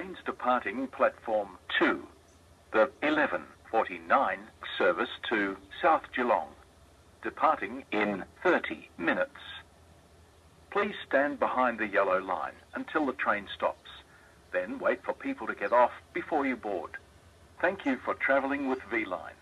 Trains departing platform 2. The 1149 service to South Geelong, departing in 30 minutes. Please stand behind the yellow line until the train stops. Then wait for people to get off before you board. Thank you for travelling with V-Line.